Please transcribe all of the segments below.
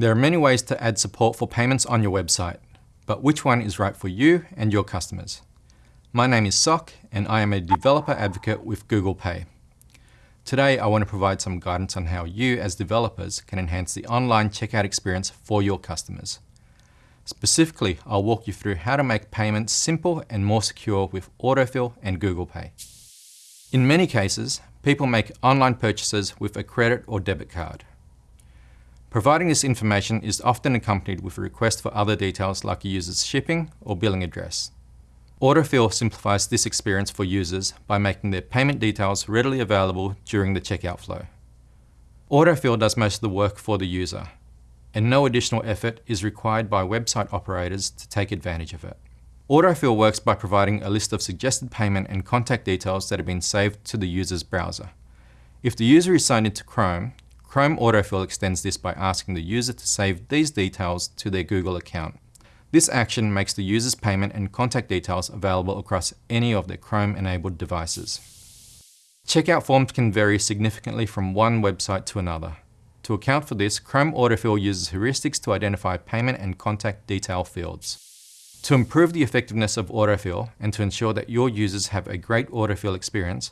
There are many ways to add support for payments on your website, but which one is right for you and your customers? My name is Soc and I am a developer advocate with Google Pay. Today I want to provide some guidance on how you as developers can enhance the online checkout experience for your customers. Specifically, I'll walk you through how to make payments simple and more secure with autofill and Google Pay. In many cases, people make online purchases with a credit or debit card. Providing this information is often accompanied with a request for other details like a user's shipping or billing address. Autofill simplifies this experience for users by making their payment details readily available during the checkout flow. Autofill does most of the work for the user, and no additional effort is required by website operators to take advantage of it. Autofill works by providing a list of suggested payment and contact details that have been saved to the user's browser. If the user is signed into Chrome, Chrome Autofill extends this by asking the user to save these details to their Google account. This action makes the user's payment and contact details available across any of their Chrome-enabled devices. Checkout forms can vary significantly from one website to another. To account for this, Chrome Autofill uses heuristics to identify payment and contact detail fields. To improve the effectiveness of autofill and to ensure that your users have a great autofill experience,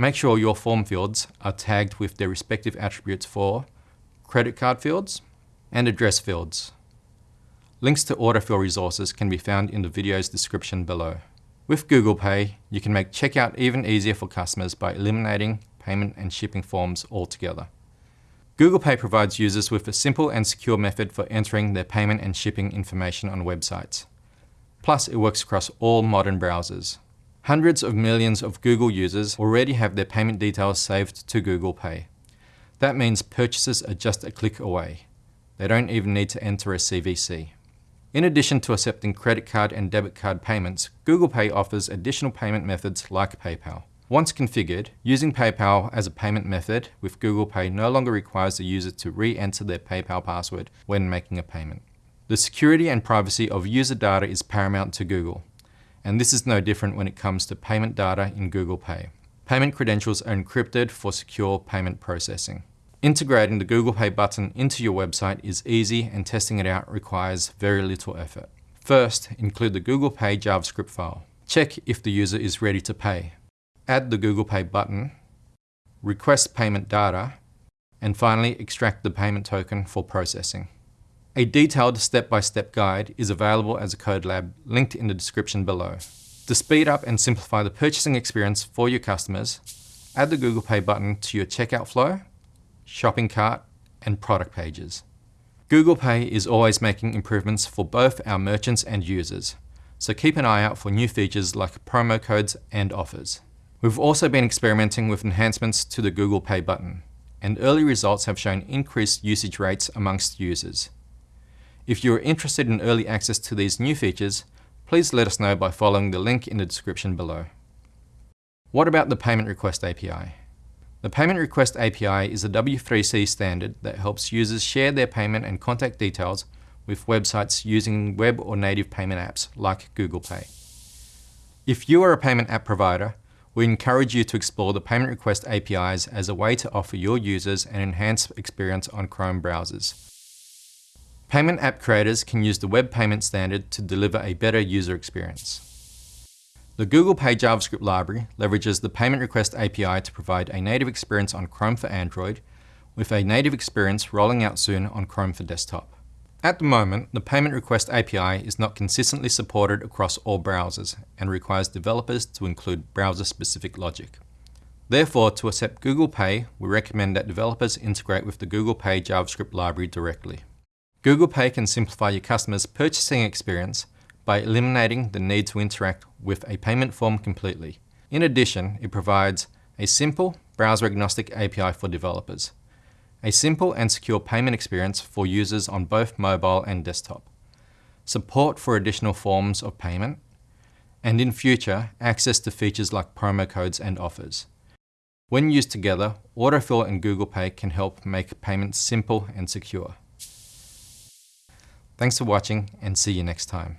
Make sure your form fields are tagged with their respective attributes for credit card fields and address fields. Links to autofill resources can be found in the video's description below. With Google Pay, you can make checkout even easier for customers by eliminating payment and shipping forms altogether. Google Pay provides users with a simple and secure method for entering their payment and shipping information on websites. Plus, it works across all modern browsers. Hundreds of millions of Google users already have their payment details saved to Google Pay. That means purchases are just a click away. They don't even need to enter a CVC. In addition to accepting credit card and debit card payments, Google Pay offers additional payment methods like PayPal. Once configured, using PayPal as a payment method with Google Pay no longer requires the user to re-enter their PayPal password when making a payment. The security and privacy of user data is paramount to Google and this is no different when it comes to payment data in Google Pay. Payment credentials are encrypted for secure payment processing. Integrating the Google Pay button into your website is easy and testing it out requires very little effort. First, include the Google Pay JavaScript file. Check if the user is ready to pay. Add the Google Pay button, request payment data, and finally extract the payment token for processing. A detailed step-by-step -step guide is available as a code lab linked in the description below. To speed up and simplify the purchasing experience for your customers, add the Google Pay button to your checkout flow, shopping cart, and product pages. Google Pay is always making improvements for both our merchants and users, so keep an eye out for new features like promo codes and offers. We've also been experimenting with enhancements to the Google Pay button, and early results have shown increased usage rates amongst users. If you are interested in early access to these new features, please let us know by following the link in the description below. What about the Payment Request API? The Payment Request API is a W3C standard that helps users share their payment and contact details with websites using web or native payment apps like Google Pay. If you are a payment app provider, we encourage you to explore the Payment Request APIs as a way to offer your users an enhanced experience on Chrome browsers. Payment app creators can use the Web Payment Standard to deliver a better user experience. The Google Pay JavaScript library leverages the Payment Request API to provide a native experience on Chrome for Android, with a native experience rolling out soon on Chrome for desktop. At the moment, the Payment Request API is not consistently supported across all browsers and requires developers to include browser-specific logic. Therefore, to accept Google Pay, we recommend that developers integrate with the Google Pay JavaScript library directly. Google Pay can simplify your customers' purchasing experience by eliminating the need to interact with a payment form completely. In addition, it provides a simple, browser-agnostic API for developers, a simple and secure payment experience for users on both mobile and desktop, support for additional forms of payment, and in future, access to features like promo codes and offers. When used together, Autofill and Google Pay can help make payments simple and secure. Thanks for watching and see you next time.